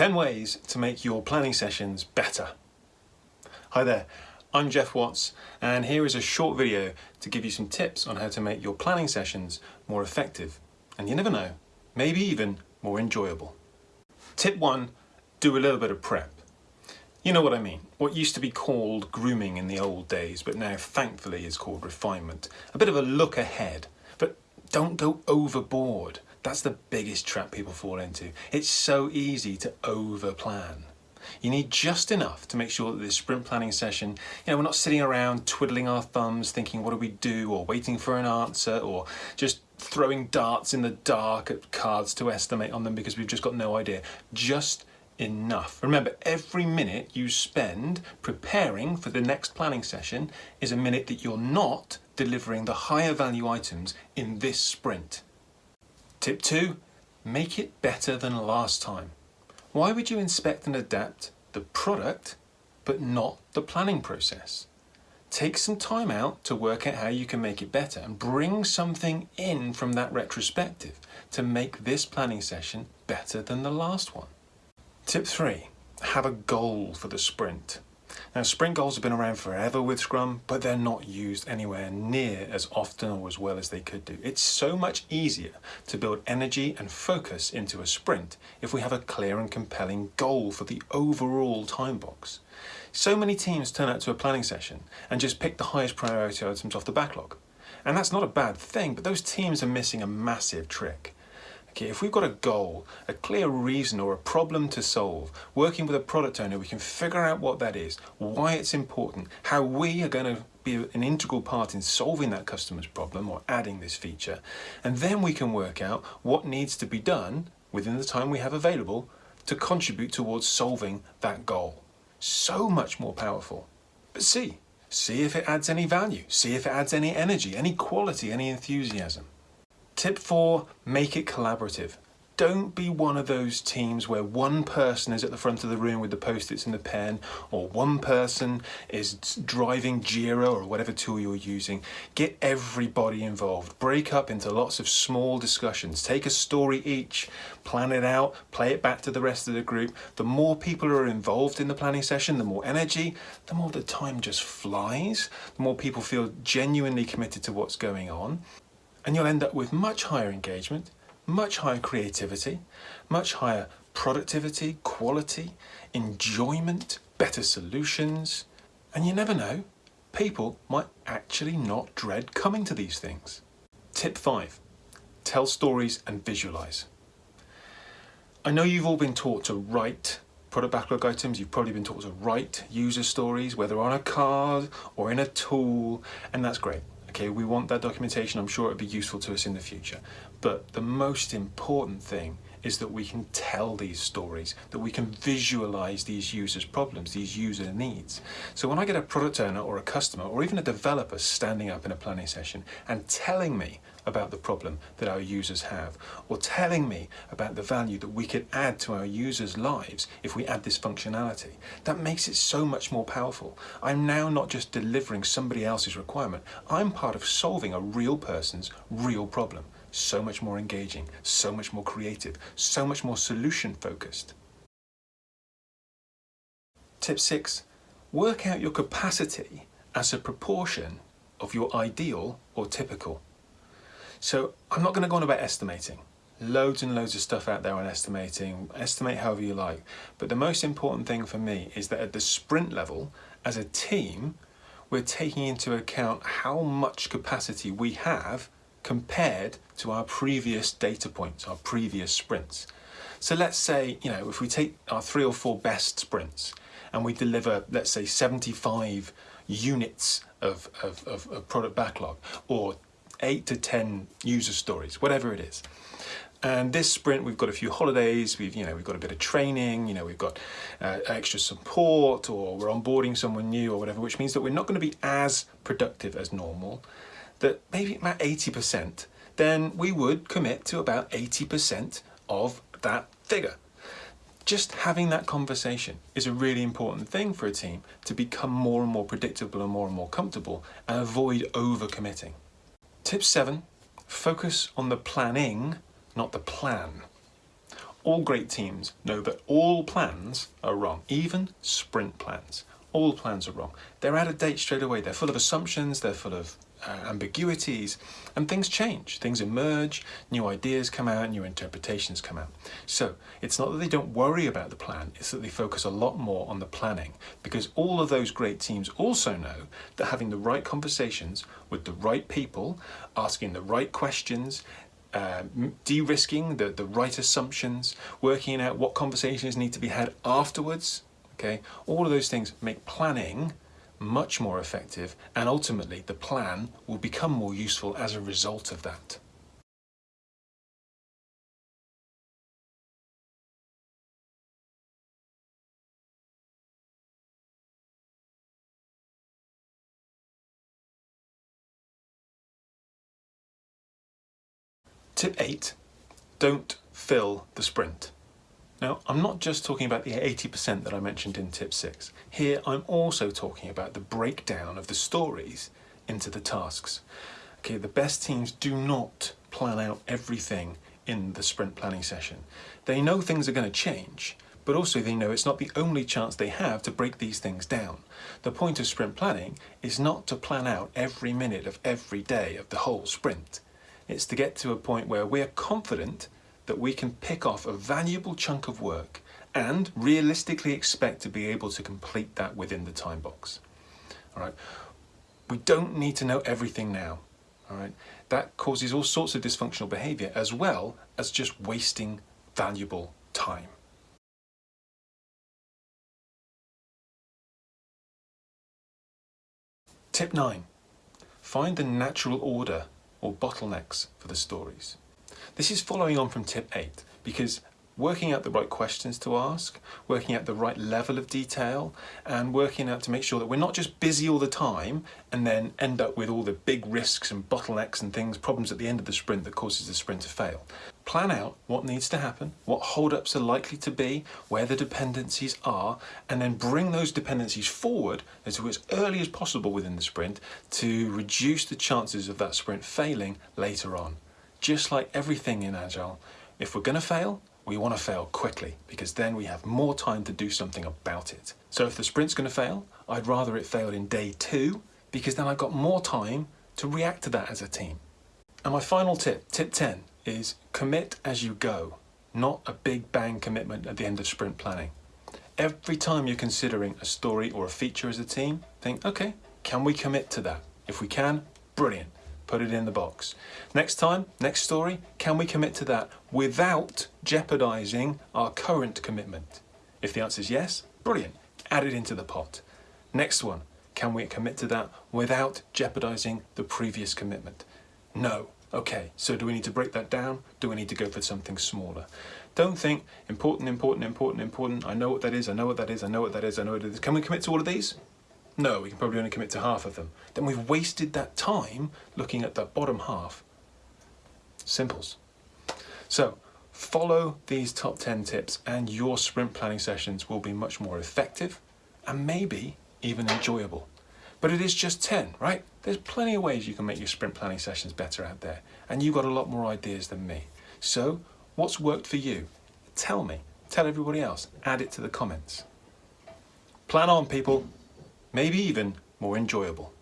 10 ways to make your planning sessions better. Hi there, I'm Jeff Watts and here is a short video to give you some tips on how to make your planning sessions more effective and you never know, maybe even more enjoyable. Tip 1. Do a little bit of prep. You know what I mean, what used to be called grooming in the old days but now thankfully is called refinement. A bit of a look ahead, but don't go overboard. That's the biggest trap people fall into. It's so easy to over plan. You need just enough to make sure that this sprint planning session, you know, we're not sitting around twiddling our thumbs thinking what do we do or waiting for an answer or just throwing darts in the dark at cards to estimate on them because we've just got no idea. Just enough. Remember, every minute you spend preparing for the next planning session is a minute that you're not delivering the higher value items in this sprint. Tip two, make it better than last time. Why would you inspect and adapt the product but not the planning process? Take some time out to work out how you can make it better and bring something in from that retrospective to make this planning session better than the last one. Tip three, have a goal for the sprint. Now sprint goals have been around forever with Scrum, but they're not used anywhere near as often or as well as they could do. It's so much easier to build energy and focus into a sprint if we have a clear and compelling goal for the overall time box. So many teams turn out to a planning session and just pick the highest priority items off the backlog. And that's not a bad thing, but those teams are missing a massive trick. Okay, if we've got a goal, a clear reason or a problem to solve, working with a product owner, we can figure out what that is, why it's important, how we are going to be an integral part in solving that customer's problem or adding this feature. And then we can work out what needs to be done within the time we have available to contribute towards solving that goal. So much more powerful. But see, see if it adds any value, see if it adds any energy, any quality, any enthusiasm. Tip four, make it collaborative. Don't be one of those teams where one person is at the front of the room with the post-its and the pen, or one person is driving Jira or whatever tool you're using. Get everybody involved. Break up into lots of small discussions. Take a story each, plan it out, play it back to the rest of the group. The more people are involved in the planning session, the more energy, the more the time just flies, the more people feel genuinely committed to what's going on and you'll end up with much higher engagement, much higher creativity, much higher productivity, quality, enjoyment, better solutions, and you never know, people might actually not dread coming to these things. Tip 5. Tell stories and visualize. I know you've all been taught to write product backlog items, you've probably been taught to write user stories, whether on a card or in a tool, and that's great. Okay, we want that documentation. I'm sure it'll be useful to us in the future. But the most important thing is that we can tell these stories, that we can visualize these users' problems, these user needs. So when I get a product owner or a customer or even a developer standing up in a planning session and telling me about the problem that our users have or telling me about the value that we could add to our users' lives if we add this functionality, that makes it so much more powerful. I'm now not just delivering somebody else's requirement, I'm part of solving a real person's real problem so much more engaging, so much more creative, so much more solution focused. Tip six, work out your capacity as a proportion of your ideal or typical. So I'm not going to go on about estimating. Loads and loads of stuff out there on estimating, estimate however you like. But the most important thing for me is that at the sprint level, as a team, we're taking into account how much capacity we have compared to our previous data points, our previous sprints. So let's say, you know, if we take our three or four best sprints and we deliver, let's say 75 units of, of, of, of product backlog or eight to 10 user stories, whatever it is. And this sprint, we've got a few holidays, we've, you know, we've got a bit of training, you know, we've got uh, extra support or we're onboarding someone new or whatever, which means that we're not going to be as productive as normal that maybe about 80%, then we would commit to about 80% of that figure. Just having that conversation is a really important thing for a team to become more and more predictable and more and more comfortable and avoid over-committing. Tip seven, focus on the planning, not the plan. all great teams know that all plans are wrong, even sprint plans. All plans are wrong. They're out of date straight away. They're full of assumptions, they're full of uh, ambiguities, and things change. Things emerge, new ideas come out, new interpretations come out. So it's not that they don't worry about the plan, it's that they focus a lot more on the planning because all of those great teams also know that having the right conversations with the right people, asking the right questions, uh, de-risking the, the right assumptions, working out what conversations need to be had afterwards, okay, all of those things make planning much more effective and ultimately the plan will become more useful as a result of that. Tip 8. Don't fill the sprint. Now, I'm not just talking about the 80% that I mentioned in tip six. Here, I'm also talking about the breakdown of the stories into the tasks. Okay, the best teams do not plan out everything in the sprint planning session. They know things are going to change, but also they know it's not the only chance they have to break these things down. The point of sprint planning is not to plan out every minute of every day of the whole sprint. It's to get to a point where we're confident that we can pick off a valuable chunk of work and realistically expect to be able to complete that within the time box. All right. We don't need to know everything now. All right. That causes all sorts of dysfunctional behavior as well as just wasting valuable time. Tip 9. Find the natural order or bottlenecks for the stories. This is following on from tip 8 because working out the right questions to ask, working out the right level of detail, and working out to make sure that we're not just busy all the time and then end up with all the big risks and bottlenecks and things, problems at the end of the sprint that causes the sprint to fail. Plan out what needs to happen, what holdups are likely to be, where the dependencies are, and then bring those dependencies forward as, as early as possible within the sprint to reduce the chances of that sprint failing later on just like everything in Agile, if we're going to fail, we want to fail quickly because then we have more time to do something about it. So if the sprint's going to fail, I'd rather it failed in day two because then I've got more time to react to that as a team. And my final tip, tip 10, is commit as you go, not a big bang commitment at the end of sprint planning. Every time you're considering a story or a feature as a team, think, okay, can we commit to that? If we can, brilliant put it in the box. Next time, next story, can we commit to that without jeopardizing our current commitment? If the answer is yes, brilliant, add it into the pot. Next one, can we commit to that without jeopardizing the previous commitment? No. Okay, so do we need to break that down? Do we need to go for something smaller? Don't think important, important, important, important. I know what that is, I know what that is, I know what that is, I know what it is. Can we commit to all of these? No, we can probably only commit to half of them. Then we've wasted that time looking at the bottom half. Simples. So follow these top 10 tips and your sprint planning sessions will be much more effective and maybe even enjoyable. But it is just 10, right? There's plenty of ways you can make your sprint planning sessions better out there. And you've got a lot more ideas than me. So what's worked for you? Tell me. Tell everybody else. Add it to the comments. Plan on, people maybe even more enjoyable.